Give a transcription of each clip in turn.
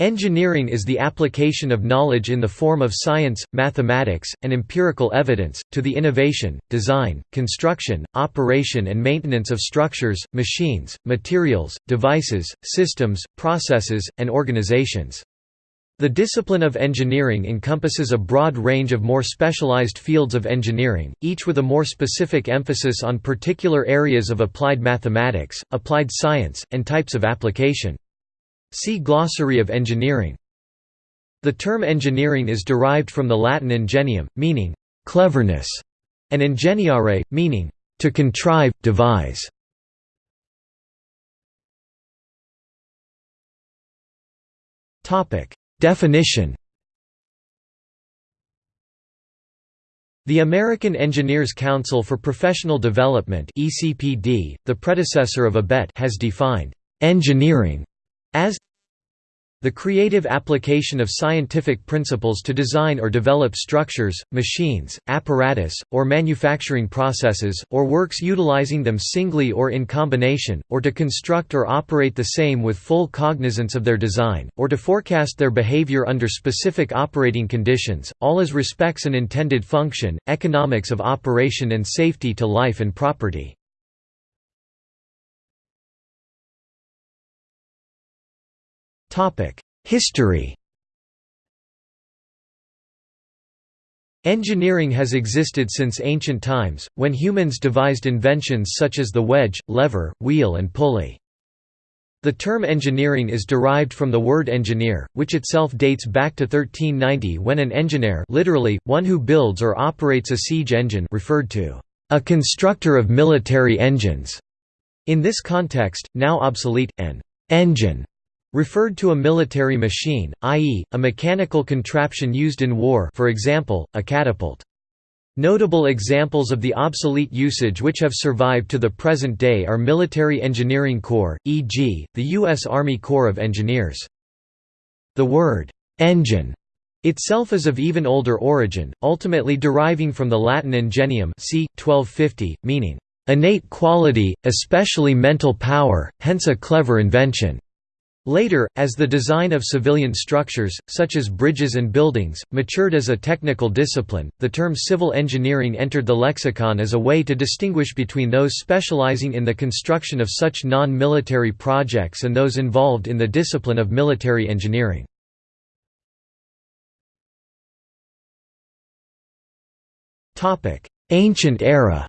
Engineering is the application of knowledge in the form of science, mathematics, and empirical evidence, to the innovation, design, construction, operation and maintenance of structures, machines, materials, devices, systems, processes, and organizations. The discipline of engineering encompasses a broad range of more specialized fields of engineering, each with a more specific emphasis on particular areas of applied mathematics, applied science, and types of application. See Glossary of engineering. The term engineering is derived from the Latin ingenium, meaning cleverness, and ingeniare, meaning to contrive, devise. Definition The American Engineers Council for Professional Development (ECPD), the predecessor of ABET, has defined engineering as the creative application of scientific principles to design or develop structures, machines, apparatus, or manufacturing processes, or works utilizing them singly or in combination, or to construct or operate the same with full cognizance of their design, or to forecast their behavior under specific operating conditions, all as respects an intended function, economics of operation and safety to life and property. History Engineering has existed since ancient times, when humans devised inventions such as the wedge, lever, wheel and pulley. The term engineering is derived from the word engineer, which itself dates back to 1390 when an engineer literally, one who builds or operates a siege engine referred to a constructor of military engines. In this context, now obsolete, an engine referred to a military machine, i.e., a mechanical contraption used in war for example, a catapult. Notable examples of the obsolete usage which have survived to the present day are military engineering corps, e.g., the U.S. Army Corps of Engineers. The word, engine, itself is of even older origin, ultimately deriving from the Latin ingenium c. 1250, meaning, innate quality, especially mental power, hence a clever invention. Later, as the design of civilian structures, such as bridges and buildings, matured as a technical discipline, the term civil engineering entered the lexicon as a way to distinguish between those specializing in the construction of such non-military projects and those involved in the discipline of military engineering. Ancient era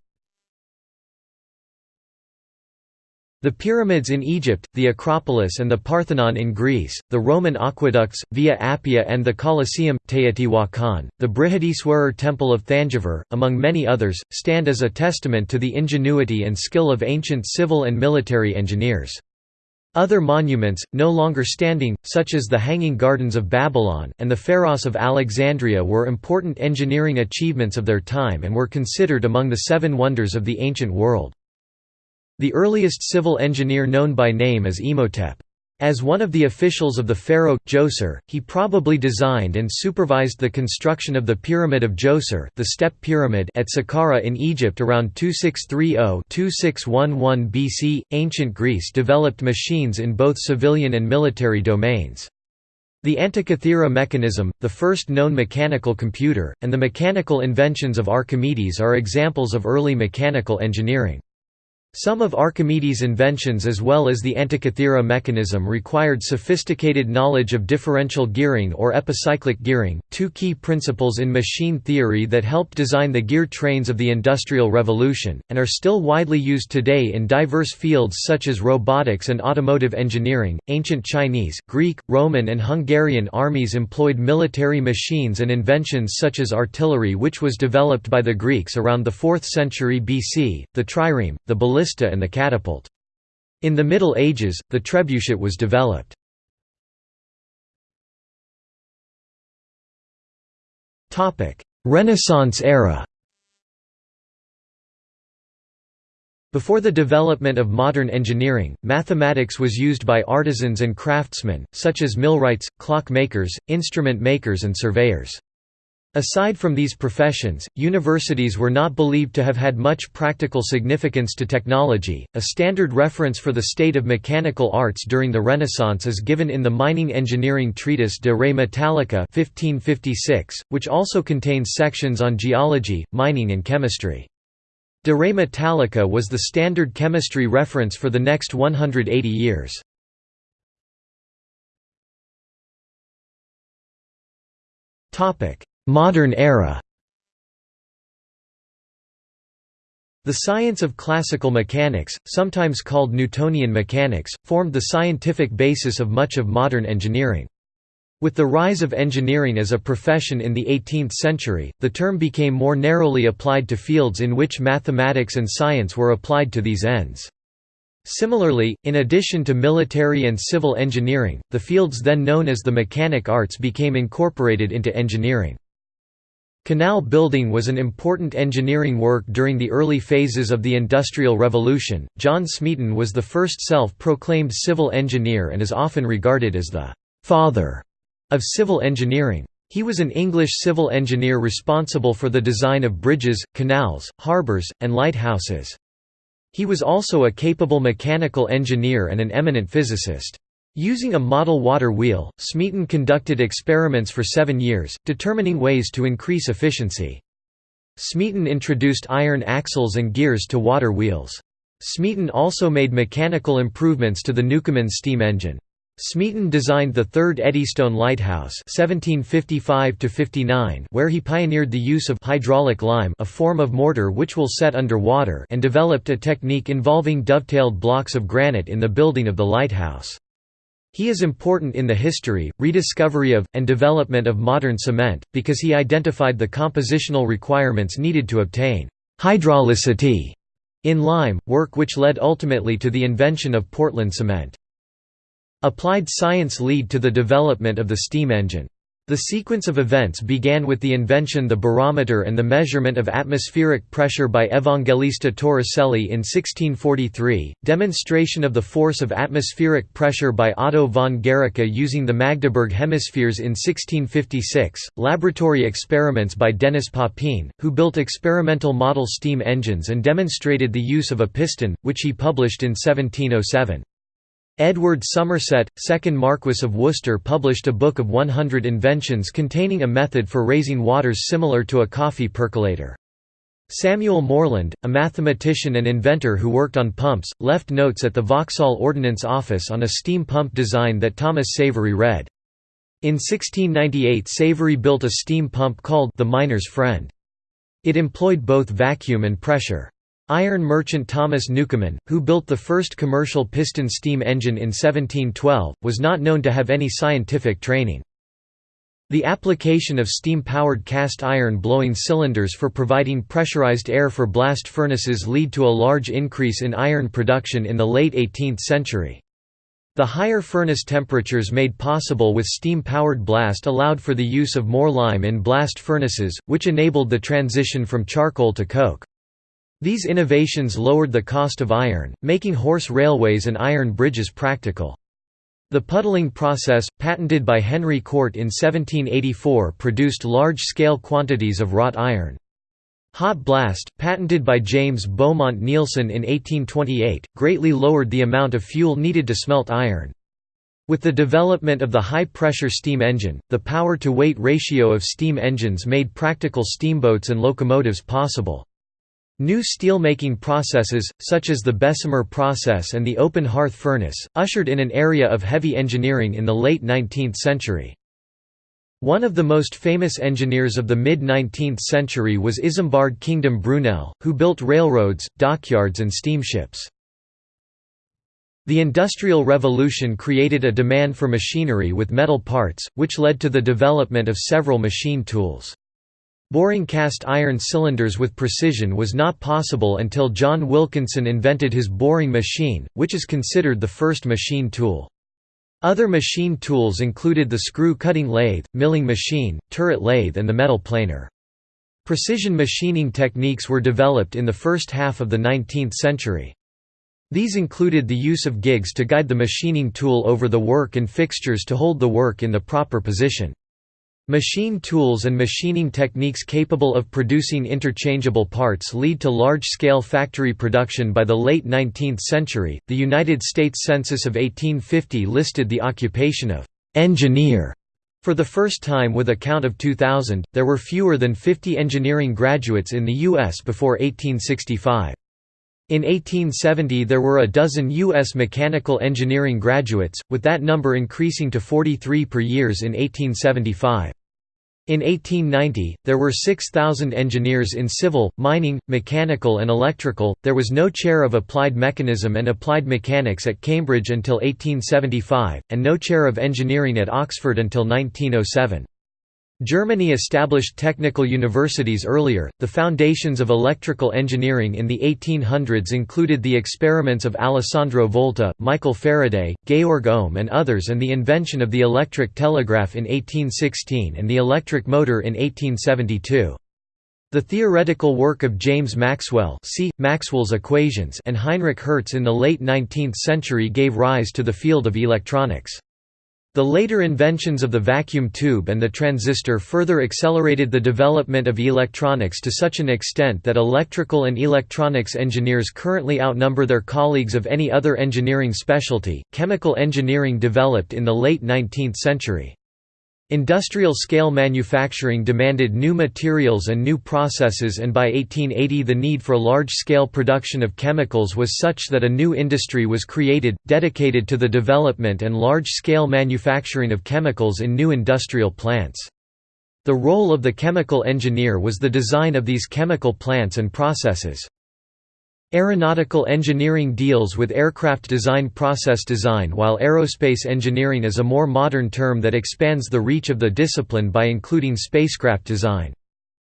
The pyramids in Egypt, the Acropolis and the Parthenon in Greece, the Roman aqueducts, Via Appia and the Colosseum, Teotihuacan, the Brihadiswarar Temple of Thanjavur, among many others, stand as a testament to the ingenuity and skill of ancient civil and military engineers. Other monuments, no longer standing, such as the Hanging Gardens of Babylon, and the Pharos of Alexandria were important engineering achievements of their time and were considered among the seven wonders of the ancient world. The earliest civil engineer known by name is Imhotep. As one of the officials of the pharaoh, Djoser, he probably designed and supervised the construction of the Pyramid of Djoser the step pyramid at Saqqara in Egypt around 2630–2611 BC. Ancient Greece developed machines in both civilian and military domains. The Antikythera mechanism, the first known mechanical computer, and the mechanical inventions of Archimedes are examples of early mechanical engineering. Some of Archimedes' inventions as well as the Antikythera mechanism required sophisticated knowledge of differential gearing or epicyclic gearing, two key principles in machine theory that helped design the gear trains of the Industrial Revolution, and are still widely used today in diverse fields such as robotics and automotive engineering. Ancient Chinese, Greek, Roman and Hungarian armies employed military machines and inventions such as artillery which was developed by the Greeks around the 4th century BC, the trireme, the ballista ballista and the catapult. In the Middle Ages, the trebuchet was developed. Renaissance era Before the development of modern engineering, mathematics was used by artisans and craftsmen, such as millwrights, clock makers, instrument makers and surveyors. Aside from these professions, universities were not believed to have had much practical significance to technology. A standard reference for the state of mechanical arts during the Renaissance is given in the mining engineering treatise De Re Metallica 1556, which also contains sections on geology, mining and chemistry. De Re Metallica was the standard chemistry reference for the next 180 years. Topic: Modern era The science of classical mechanics, sometimes called Newtonian mechanics, formed the scientific basis of much of modern engineering. With the rise of engineering as a profession in the 18th century, the term became more narrowly applied to fields in which mathematics and science were applied to these ends. Similarly, in addition to military and civil engineering, the fields then known as the mechanic arts became incorporated into engineering. Canal building was an important engineering work during the early phases of the Industrial Revolution. John Smeaton was the first self proclaimed civil engineer and is often regarded as the father of civil engineering. He was an English civil engineer responsible for the design of bridges, canals, harbours, and lighthouses. He was also a capable mechanical engineer and an eminent physicist. Using a model water wheel, Smeaton conducted experiments for seven years, determining ways to increase efficiency. Smeaton introduced iron axles and gears to water wheels. Smeaton also made mechanical improvements to the Newcomen steam engine. Smeaton designed the third Eddystone Lighthouse 1755 where he pioneered the use of hydraulic lime a form of mortar which will set under water and developed a technique involving dovetailed blocks of granite in the building of the lighthouse. He is important in the history, rediscovery of, and development of modern cement, because he identified the compositional requirements needed to obtain hydraulicity in lime, work which led ultimately to the invention of Portland cement. Applied science lead to the development of the steam engine. The sequence of events began with the invention the barometer and the measurement of atmospheric pressure by Evangelista Torricelli in 1643, demonstration of the force of atmospheric pressure by Otto von Guericke using the Magdeburg hemispheres in 1656, laboratory experiments by Denis Papin, who built experimental model steam engines and demonstrated the use of a piston, which he published in 1707. Edward Somerset, 2nd Marquess of Worcester published a book of 100 inventions containing a method for raising waters similar to a coffee percolator. Samuel Morland, a mathematician and inventor who worked on pumps, left notes at the Vauxhall Ordnance Office on a steam pump design that Thomas Savery read. In 1698 Savery built a steam pump called the Miner's Friend. It employed both vacuum and pressure. Iron merchant Thomas Newcomen, who built the first commercial piston steam engine in 1712, was not known to have any scientific training. The application of steam-powered cast iron blowing cylinders for providing pressurized air for blast furnaces lead to a large increase in iron production in the late 18th century. The higher furnace temperatures made possible with steam-powered blast allowed for the use of more lime in blast furnaces, which enabled the transition from charcoal to coke. These innovations lowered the cost of iron, making horse railways and iron bridges practical. The puddling process, patented by Henry Cort in 1784 produced large-scale quantities of wrought iron. Hot blast, patented by James Beaumont Neilson in 1828, greatly lowered the amount of fuel needed to smelt iron. With the development of the high-pressure steam engine, the power-to-weight ratio of steam engines made practical steamboats and locomotives possible. New steelmaking processes, such as the Bessemer process and the open hearth furnace, ushered in an area of heavy engineering in the late 19th century. One of the most famous engineers of the mid-19th century was Isambard Kingdom Brunel, who built railroads, dockyards and steamships. The Industrial Revolution created a demand for machinery with metal parts, which led to the development of several machine tools. Boring cast iron cylinders with precision was not possible until John Wilkinson invented his boring machine, which is considered the first machine tool. Other machine tools included the screw-cutting lathe, milling machine, turret lathe and the metal planer. Precision machining techniques were developed in the first half of the 19th century. These included the use of gigs to guide the machining tool over the work and fixtures to hold the work in the proper position. Machine tools and machining techniques capable of producing interchangeable parts lead to large scale factory production by the late 19th century. The United States Census of 1850 listed the occupation of engineer for the first time with a count of 2,000, there were fewer than 50 engineering graduates in the U.S. before 1865. In 1870 there were a dozen U.S. mechanical engineering graduates, with that number increasing to 43 per years in 1875. In 1890, there were 6,000 engineers in civil, mining, mechanical and electrical. There was no chair of applied mechanism and applied mechanics at Cambridge until 1875, and no chair of engineering at Oxford until 1907. Germany established technical universities earlier. The foundations of electrical engineering in the 1800s included the experiments of Alessandro Volta, Michael Faraday, Georg Ohm, and others, and the invention of the electric telegraph in 1816 and the electric motor in 1872. The theoretical work of James Maxwell see, Maxwell's equations and Heinrich Hertz in the late 19th century gave rise to the field of electronics. The later inventions of the vacuum tube and the transistor further accelerated the development of electronics to such an extent that electrical and electronics engineers currently outnumber their colleagues of any other engineering specialty. Chemical engineering developed in the late 19th century. Industrial-scale manufacturing demanded new materials and new processes and by 1880 the need for large-scale production of chemicals was such that a new industry was created, dedicated to the development and large-scale manufacturing of chemicals in new industrial plants. The role of the chemical engineer was the design of these chemical plants and processes. Aeronautical engineering deals with aircraft design process design while aerospace engineering is a more modern term that expands the reach of the discipline by including spacecraft design.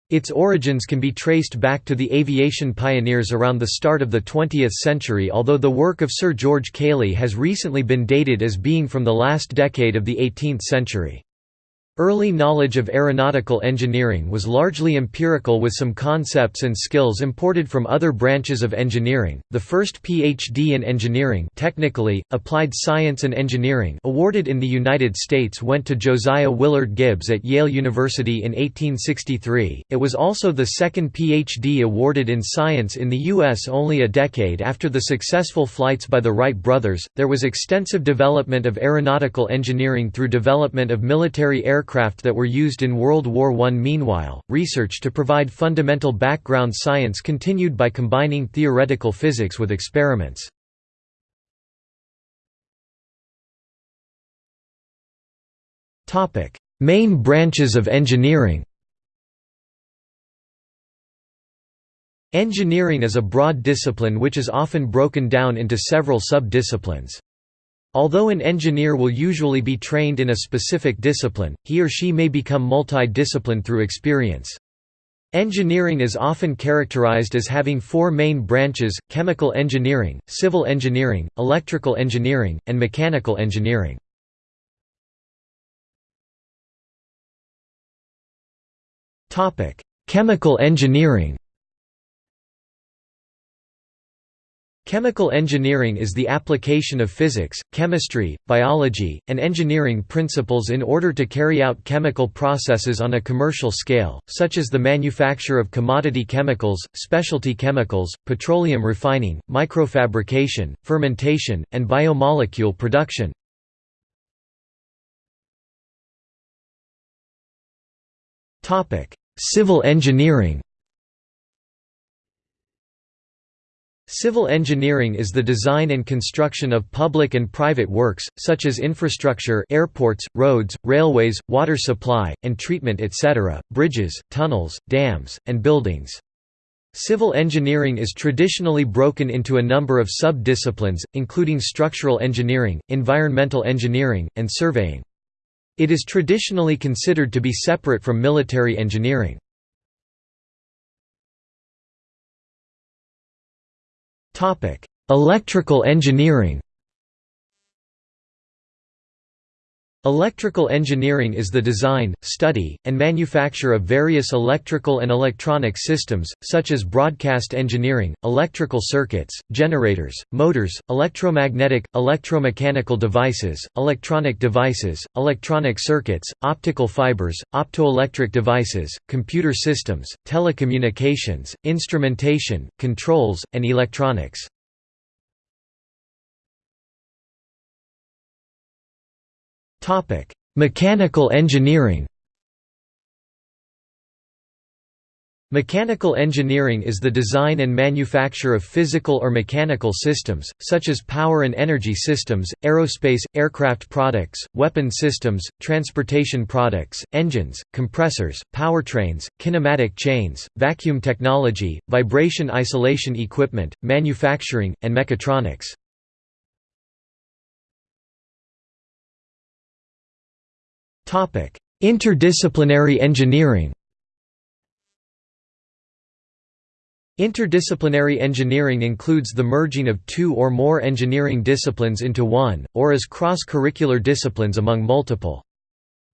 Its origins can be traced back to the aviation pioneers around the start of the 20th century although the work of Sir George Cayley has recently been dated as being from the last decade of the 18th century. Early knowledge of aeronautical engineering was largely empirical with some concepts and skills imported from other branches of engineering. The first PhD in engineering, technically applied science and engineering, awarded in the United States went to Josiah Willard Gibbs at Yale University in 1863. It was also the second PhD awarded in science in the US only a decade after the successful flights by the Wright brothers. There was extensive development of aeronautical engineering through development of military aircraft aircraft that were used in World War I. Meanwhile, research to provide fundamental background science continued by combining theoretical physics with experiments. Main branches of engineering Engineering is a broad discipline which is often broken down into several sub-disciplines. Although an engineer will usually be trained in a specific discipline, he or she may become multi-discipline through experience. Engineering is often characterized as having four main branches, chemical engineering, civil engineering, electrical engineering, and mechanical engineering. Chemical engineering Chemical engineering is the application of physics, chemistry, biology, and engineering principles in order to carry out chemical processes on a commercial scale, such as the manufacture of commodity chemicals, specialty chemicals, petroleum refining, microfabrication, fermentation, and biomolecule production. Civil engineering Civil engineering is the design and construction of public and private works, such as infrastructure airports, roads, railways, water supply, and treatment etc., bridges, tunnels, dams, and buildings. Civil engineering is traditionally broken into a number of sub-disciplines, including structural engineering, environmental engineering, and surveying. It is traditionally considered to be separate from military engineering. Electrical engineering. Electrical engineering is the design, study, and manufacture of various electrical and electronic systems, such as broadcast engineering, electrical circuits, generators, motors, electromagnetic, electromechanical devices, electronic devices, electronic circuits, optical fibers, optoelectric devices, computer systems, telecommunications, instrumentation, controls, and electronics. Mechanical engineering Mechanical engineering is the design and manufacture of physical or mechanical systems, such as power and energy systems, aerospace, aircraft products, weapon systems, transportation products, engines, compressors, powertrains, kinematic chains, vacuum technology, vibration isolation equipment, manufacturing, and mechatronics. Interdisciplinary engineering Interdisciplinary engineering includes the merging of two or more engineering disciplines into one, or as cross-curricular disciplines among multiple.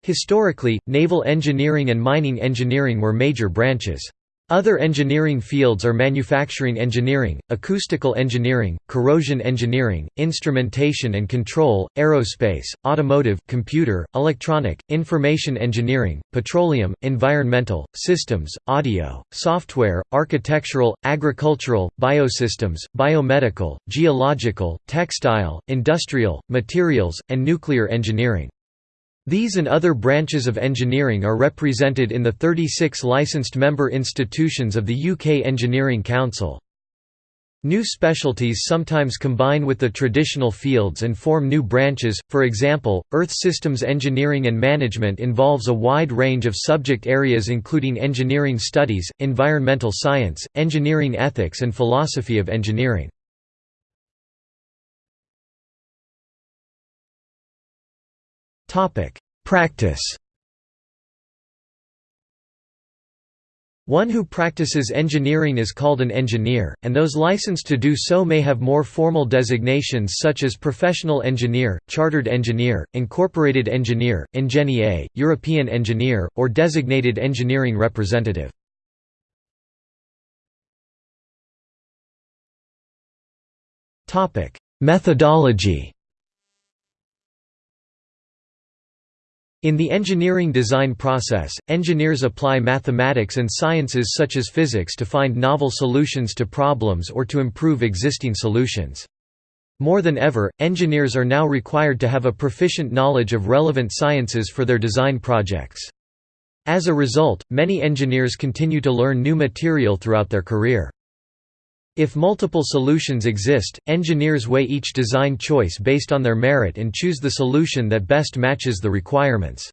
Historically, naval engineering and mining engineering were major branches. Other engineering fields are manufacturing engineering, acoustical engineering, corrosion engineering, instrumentation and control, aerospace, automotive, computer, electronic, information engineering, petroleum, environmental, systems, audio, software, architectural, agricultural, biosystems, biomedical, geological, textile, industrial, materials, and nuclear engineering. These and other branches of engineering are represented in the 36 licensed member institutions of the UK Engineering Council. New specialties sometimes combine with the traditional fields and form new branches, for example, Earth Systems Engineering and Management involves a wide range of subject areas including engineering studies, environmental science, engineering ethics and philosophy of engineering. Practice. One who practices engineering is called an engineer, and those licensed to do so may have more formal designations such as professional engineer, chartered engineer, incorporated engineer, ingenieur, European engineer, or designated engineering representative. Methodology In the engineering design process, engineers apply mathematics and sciences such as physics to find novel solutions to problems or to improve existing solutions. More than ever, engineers are now required to have a proficient knowledge of relevant sciences for their design projects. As a result, many engineers continue to learn new material throughout their career. If multiple solutions exist, engineers weigh each design choice based on their merit and choose the solution that best matches the requirements.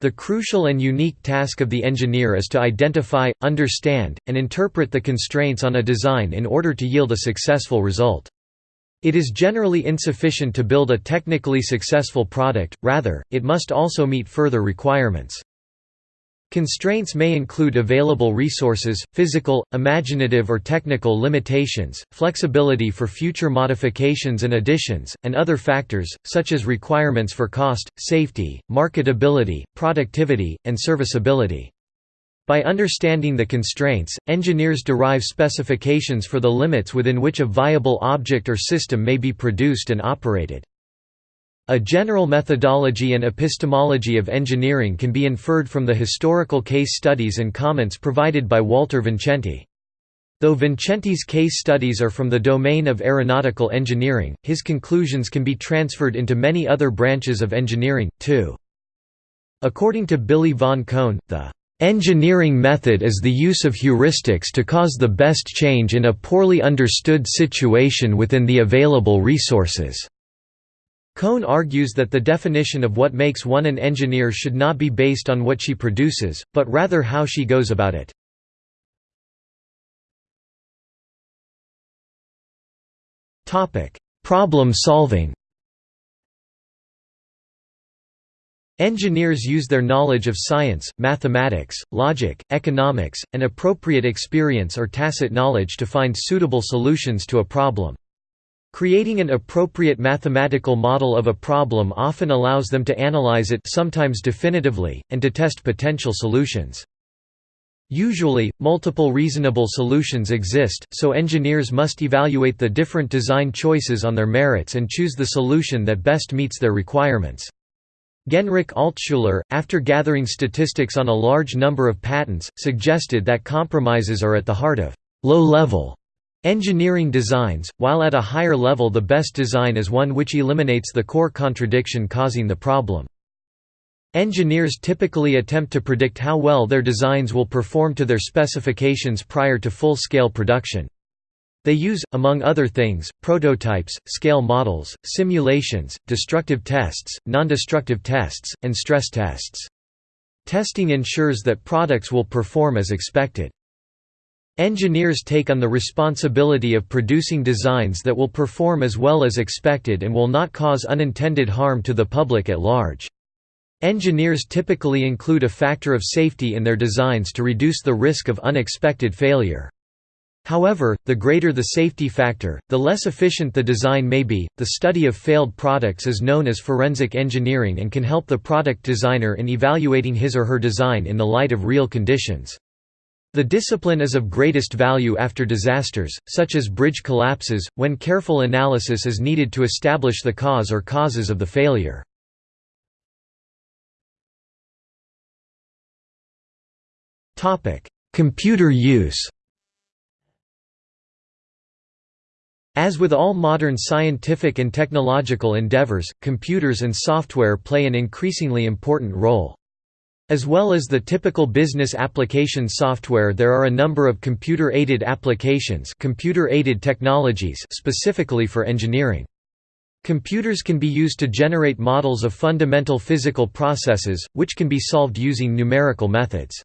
The crucial and unique task of the engineer is to identify, understand, and interpret the constraints on a design in order to yield a successful result. It is generally insufficient to build a technically successful product, rather, it must also meet further requirements. Constraints may include available resources, physical, imaginative or technical limitations, flexibility for future modifications and additions, and other factors, such as requirements for cost, safety, marketability, productivity, and serviceability. By understanding the constraints, engineers derive specifications for the limits within which a viable object or system may be produced and operated. A general methodology and epistemology of engineering can be inferred from the historical case studies and comments provided by Walter Vincenti. Though Vincenti's case studies are from the domain of aeronautical engineering, his conclusions can be transferred into many other branches of engineering, too. According to Billy Vaughn Koen, the Engineering method is the use of heuristics to cause the best change in a poorly understood situation within the available resources. Koen argues that the definition of what makes one an engineer should not be based on what she produces, but rather how she goes about it. Problem solving Engineers use their knowledge of science, mathematics, logic, economics, and appropriate experience or tacit knowledge to find suitable solutions to a problem. Creating an appropriate mathematical model of a problem often allows them to analyze it sometimes definitively, and to test potential solutions. Usually, multiple reasonable solutions exist, so engineers must evaluate the different design choices on their merits and choose the solution that best meets their requirements. Genrikh Altshuler, after gathering statistics on a large number of patents, suggested that compromises are at the heart of low-level engineering designs, while at a higher level the best design is one which eliminates the core contradiction causing the problem. Engineers typically attempt to predict how well their designs will perform to their specifications prior to full-scale production. They use, among other things, prototypes, scale models, simulations, destructive tests, non-destructive tests, and stress tests. Testing ensures that products will perform as expected. Engineers take on the responsibility of producing designs that will perform as well as expected and will not cause unintended harm to the public at large. Engineers typically include a factor of safety in their designs to reduce the risk of unexpected failure. However, the greater the safety factor, the less efficient the design may be. The study of failed products is known as forensic engineering and can help the product designer in evaluating his or her design in the light of real conditions. The discipline is of greatest value after disasters, such as bridge collapses, when careful analysis is needed to establish the cause or causes of the failure. Computer use As with all modern scientific and technological endeavors, computers and software play an increasingly important role. As well as the typical business application software there are a number of computer-aided applications computer-aided technologies specifically for engineering. Computers can be used to generate models of fundamental physical processes, which can be solved using numerical methods.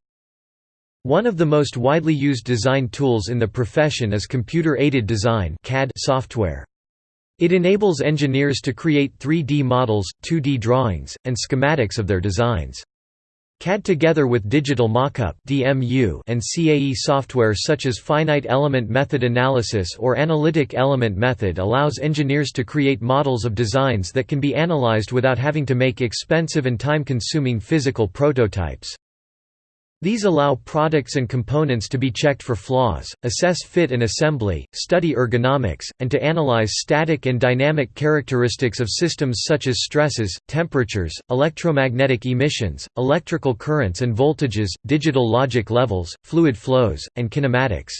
One of the most widely used design tools in the profession is computer-aided design CAD software. It enables engineers to create 3D models, 2D drawings, and schematics of their designs. CAD together with digital mockup and CAE software such as finite element method analysis or analytic element method allows engineers to create models of designs that can be analyzed without having to make expensive and time-consuming physical prototypes. These allow products and components to be checked for flaws, assess fit and assembly, study ergonomics, and to analyze static and dynamic characteristics of systems such as stresses, temperatures, electromagnetic emissions, electrical currents and voltages, digital logic levels, fluid flows, and kinematics.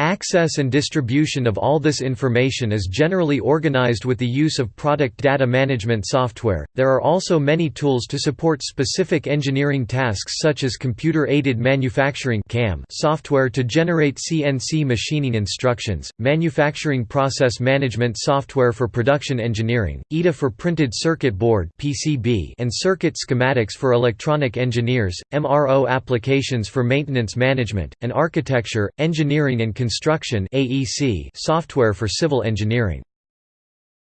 Access and distribution of all this information is generally organized with the use of product data management software. There are also many tools to support specific engineering tasks such as computer-aided manufacturing (CAM) software to generate CNC machining instructions, manufacturing process management software for production engineering, EDA for printed circuit board (PCB) and circuit schematics for electronic engineers, MRO applications for maintenance management, and architecture, engineering and construction AEC software for civil engineering.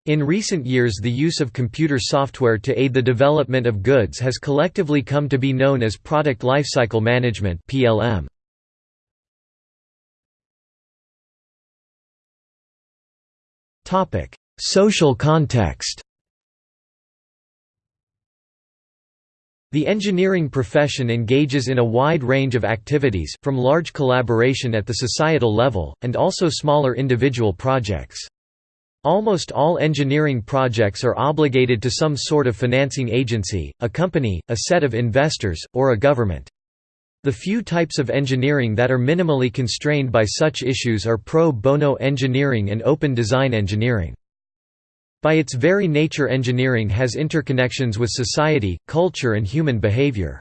In recent years the use of computer software to aid the development of goods has collectively come to be known as Product Lifecycle Management PLM. Social context The engineering profession engages in a wide range of activities, from large collaboration at the societal level, and also smaller individual projects. Almost all engineering projects are obligated to some sort of financing agency, a company, a set of investors, or a government. The few types of engineering that are minimally constrained by such issues are pro bono engineering and open design engineering. By its very nature engineering has interconnections with society, culture and human behavior.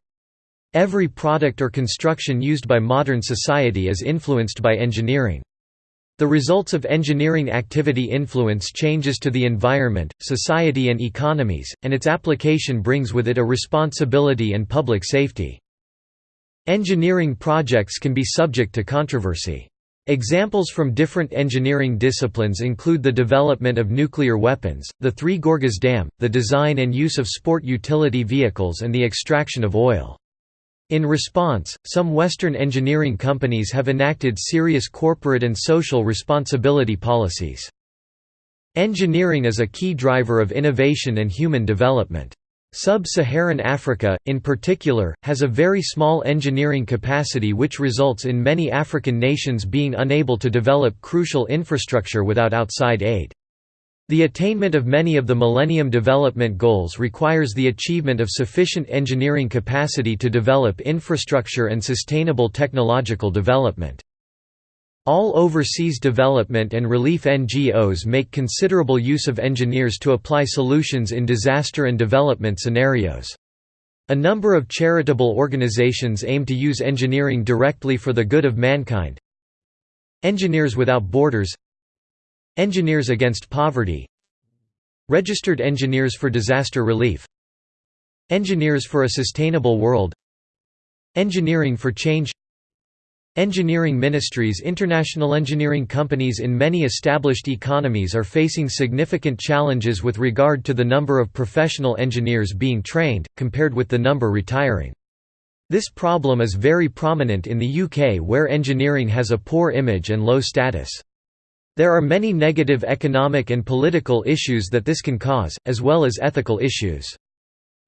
Every product or construction used by modern society is influenced by engineering. The results of engineering activity influence changes to the environment, society and economies, and its application brings with it a responsibility and public safety. Engineering projects can be subject to controversy. Examples from different engineering disciplines include the development of nuclear weapons, the Three Gorges Dam, the design and use of sport utility vehicles and the extraction of oil. In response, some Western engineering companies have enacted serious corporate and social responsibility policies. Engineering is a key driver of innovation and human development. Sub-Saharan Africa, in particular, has a very small engineering capacity which results in many African nations being unable to develop crucial infrastructure without outside aid. The attainment of many of the Millennium Development Goals requires the achievement of sufficient engineering capacity to develop infrastructure and sustainable technological development. All overseas development and relief NGOs make considerable use of engineers to apply solutions in disaster and development scenarios. A number of charitable organizations aim to use engineering directly for the good of mankind. Engineers Without Borders. Engineers Against Poverty. Registered Engineers for Disaster Relief. Engineers for a Sustainable World. Engineering for Change Engineering ministries International engineering companies in many established economies are facing significant challenges with regard to the number of professional engineers being trained, compared with the number retiring. This problem is very prominent in the UK where engineering has a poor image and low status. There are many negative economic and political issues that this can cause, as well as ethical issues.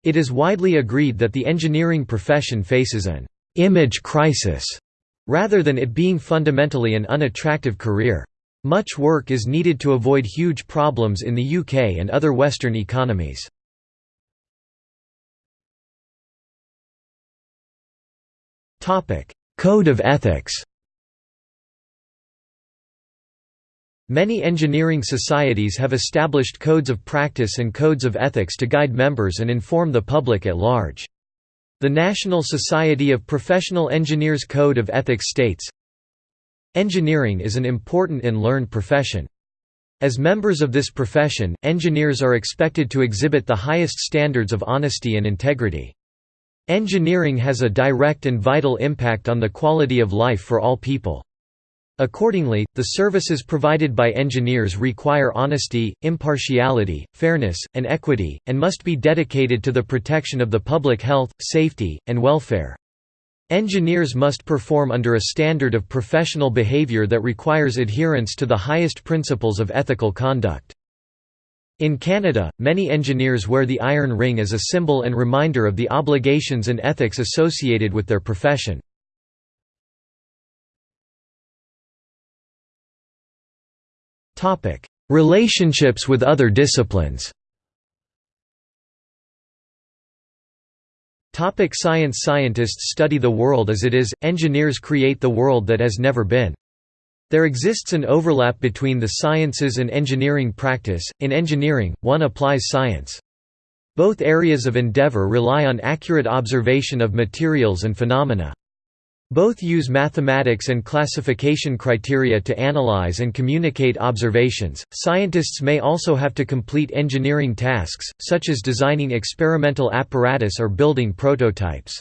It is widely agreed that the engineering profession faces an «image crisis» rather than it being fundamentally an unattractive career. Much work is needed to avoid huge problems in the UK and other Western economies. Code of ethics Many engineering societies have established codes of practice and codes of ethics to guide members and inform the public at large. The National Society of Professional Engineers Code of Ethics states, Engineering is an important and learned profession. As members of this profession, engineers are expected to exhibit the highest standards of honesty and integrity. Engineering has a direct and vital impact on the quality of life for all people. Accordingly, the services provided by engineers require honesty, impartiality, fairness, and equity, and must be dedicated to the protection of the public health, safety, and welfare. Engineers must perform under a standard of professional behavior that requires adherence to the highest principles of ethical conduct. In Canada, many engineers wear the iron ring as a symbol and reminder of the obligations and ethics associated with their profession. Topic: Relationships with other disciplines. Topic science Scientists study the world as it is, engineers create the world that has never been. There exists an overlap between the sciences and engineering practice. In engineering, one applies science. Both areas of endeavor rely on accurate observation of materials and phenomena. Both use mathematics and classification criteria to analyze and communicate observations. Scientists may also have to complete engineering tasks, such as designing experimental apparatus or building prototypes.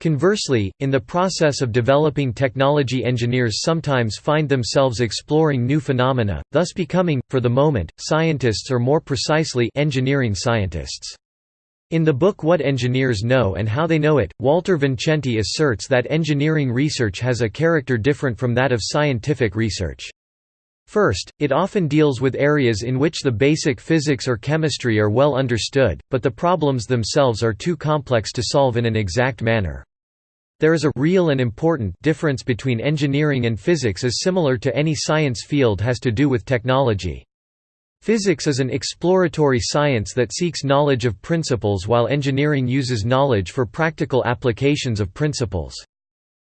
Conversely, in the process of developing technology engineers sometimes find themselves exploring new phenomena, thus becoming, for the moment, scientists or more precisely engineering scientists. In the book What Engineers Know and How They Know It, Walter Vincenti asserts that engineering research has a character different from that of scientific research. First, it often deals with areas in which the basic physics or chemistry are well understood, but the problems themselves are too complex to solve in an exact manner. There is a real and important difference between engineering and physics as similar to any science field has to do with technology. Physics is an exploratory science that seeks knowledge of principles while engineering uses knowledge for practical applications of principles.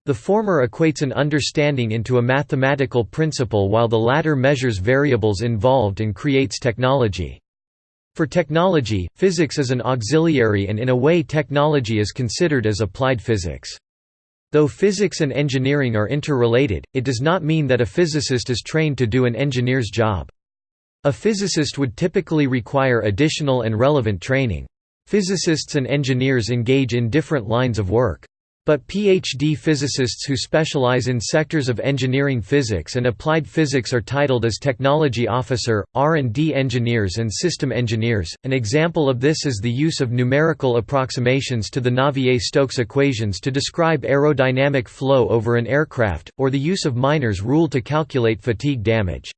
The former equates an understanding into a mathematical principle while the latter measures variables involved and creates technology. For technology, physics is an auxiliary and in a way technology is considered as applied physics. Though physics and engineering are interrelated, it does not mean that a physicist is trained to do an engineer's job. A physicist would typically require additional and relevant training. Physicists and engineers engage in different lines of work. But PhD physicists who specialize in sectors of engineering physics and applied physics are titled as technology officer, R&D engineers and system engineers. An example of this is the use of numerical approximations to the Navier-Stokes equations to describe aerodynamic flow over an aircraft, or the use of Miner's rule to calculate fatigue damage.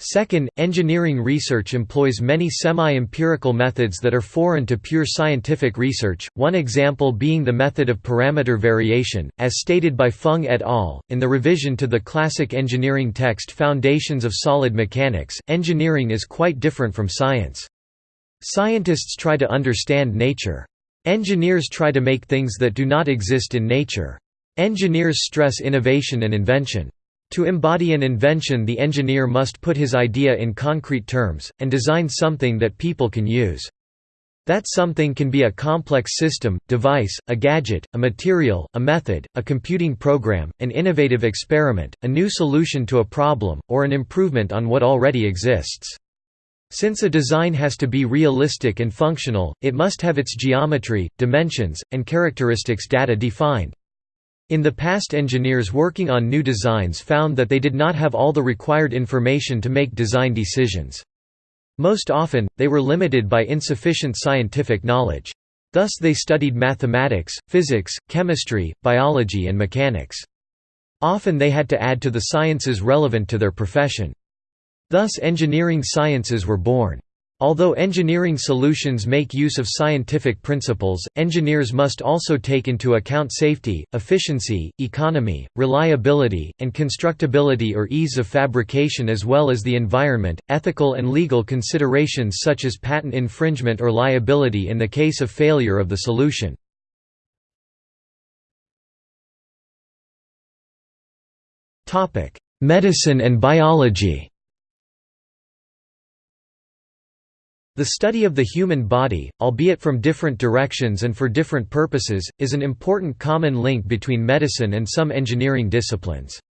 Second, engineering research employs many semi-empirical methods that are foreign to pure scientific research, one example being the method of parameter variation, as stated by Fung et al. In the revision to the classic engineering text Foundations of Solid Mechanics, engineering is quite different from science. Scientists try to understand nature. Engineers try to make things that do not exist in nature. Engineers stress innovation and invention. To embody an invention the engineer must put his idea in concrete terms, and design something that people can use. That something can be a complex system, device, a gadget, a material, a method, a computing program, an innovative experiment, a new solution to a problem, or an improvement on what already exists. Since a design has to be realistic and functional, it must have its geometry, dimensions, and characteristics data defined. In the past engineers working on new designs found that they did not have all the required information to make design decisions. Most often, they were limited by insufficient scientific knowledge. Thus they studied mathematics, physics, chemistry, biology and mechanics. Often they had to add to the sciences relevant to their profession. Thus engineering sciences were born. Although engineering solutions make use of scientific principles, engineers must also take into account safety, efficiency, economy, reliability, and constructability or ease of fabrication as well as the environment, ethical and legal considerations such as patent infringement or liability in the case of failure of the solution. Medicine and biology The study of the human body, albeit from different directions and for different purposes, is an important common link between medicine and some engineering disciplines.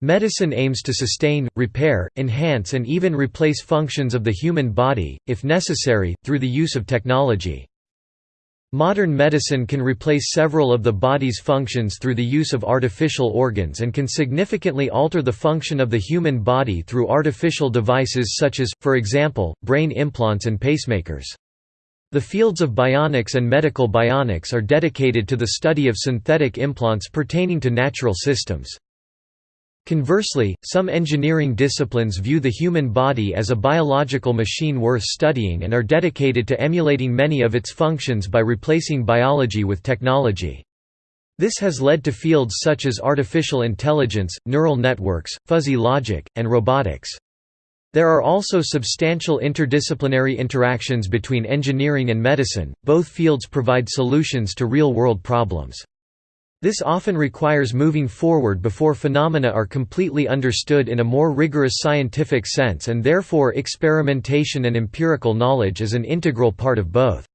Medicine aims to sustain, repair, enhance and even replace functions of the human body, if necessary, through the use of technology. Modern medicine can replace several of the body's functions through the use of artificial organs and can significantly alter the function of the human body through artificial devices such as, for example, brain implants and pacemakers. The fields of bionics and medical bionics are dedicated to the study of synthetic implants pertaining to natural systems. Conversely, some engineering disciplines view the human body as a biological machine worth studying and are dedicated to emulating many of its functions by replacing biology with technology. This has led to fields such as artificial intelligence, neural networks, fuzzy logic, and robotics. There are also substantial interdisciplinary interactions between engineering and medicine, both fields provide solutions to real-world problems. This often requires moving forward before phenomena are completely understood in a more rigorous scientific sense and therefore experimentation and empirical knowledge is an integral part of both.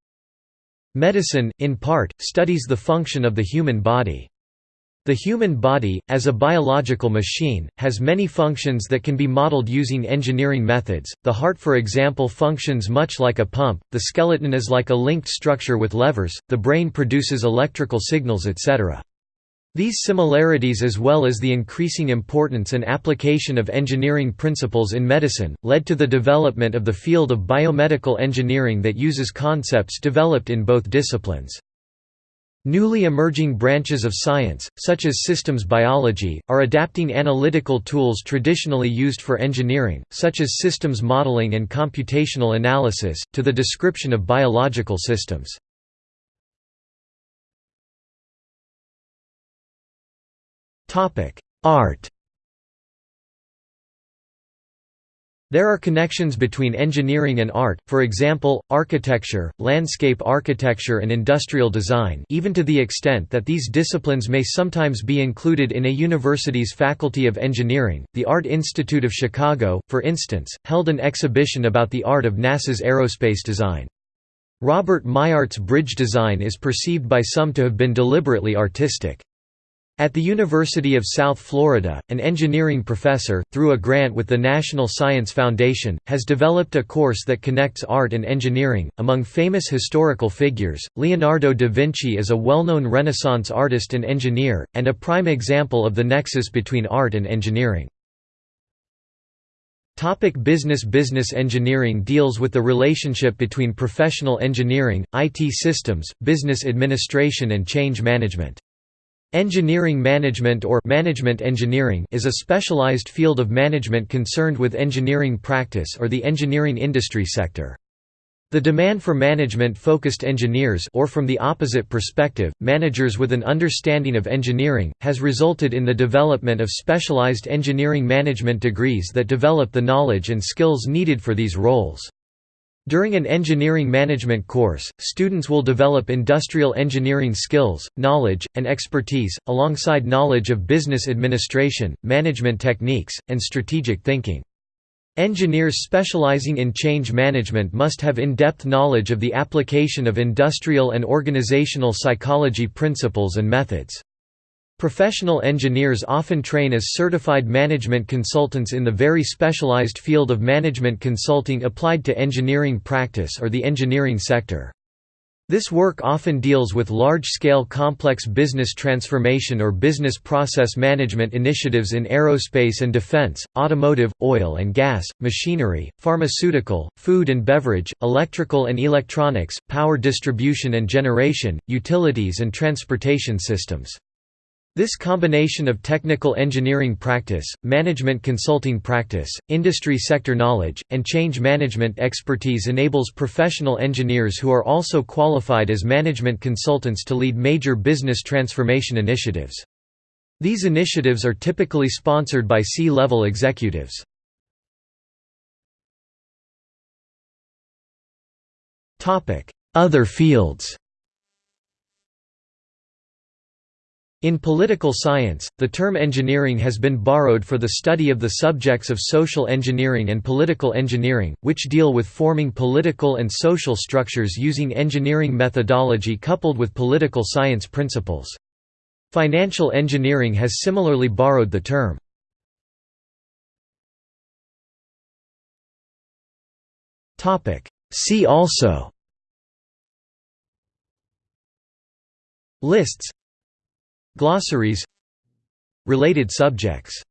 Medicine, in part, studies the function of the human body. The human body, as a biological machine, has many functions that can be modeled using engineering methods. The heart, for example, functions much like a pump, the skeleton is like a linked structure with levers, the brain produces electrical signals etc. These similarities as well as the increasing importance and application of engineering principles in medicine, led to the development of the field of biomedical engineering that uses concepts developed in both disciplines. Newly emerging branches of science, such as systems biology, are adapting analytical tools traditionally used for engineering, such as systems modeling and computational analysis, to the description of biological systems. Art There are connections between engineering and art, for example, architecture, landscape architecture and industrial design even to the extent that these disciplines may sometimes be included in a university's faculty of engineering. The Art Institute of Chicago, for instance, held an exhibition about the art of NASA's aerospace design. Robert Maillart's bridge design is perceived by some to have been deliberately artistic. At the University of South Florida, an engineering professor, through a grant with the National Science Foundation, has developed a course that connects art and engineering. Among famous historical figures, Leonardo da Vinci is a well known Renaissance artist and engineer, and a prime example of the nexus between art and engineering. Topic business Business engineering deals with the relationship between professional engineering, IT systems, business administration and change management. Engineering management or management engineering is a specialized field of management concerned with engineering practice or the engineering industry sector. The demand for management-focused engineers or from the opposite perspective, managers with an understanding of engineering, has resulted in the development of specialized engineering management degrees that develop the knowledge and skills needed for these roles. During an engineering management course, students will develop industrial engineering skills, knowledge, and expertise, alongside knowledge of business administration, management techniques, and strategic thinking. Engineers specializing in change management must have in-depth knowledge of the application of industrial and organizational psychology principles and methods. Professional engineers often train as certified management consultants in the very specialized field of management consulting applied to engineering practice or the engineering sector. This work often deals with large-scale complex business transformation or business process management initiatives in aerospace and defense, automotive, oil and gas, machinery, pharmaceutical, food and beverage, electrical and electronics, power distribution and generation, utilities and transportation systems. This combination of technical engineering practice, management consulting practice, industry sector knowledge, and change management expertise enables professional engineers who are also qualified as management consultants to lead major business transformation initiatives. These initiatives are typically sponsored by C-level executives. Other fields In political science, the term engineering has been borrowed for the study of the subjects of social engineering and political engineering, which deal with forming political and social structures using engineering methodology coupled with political science principles. Financial engineering has similarly borrowed the term. See also Lists Glossaries. Related subjects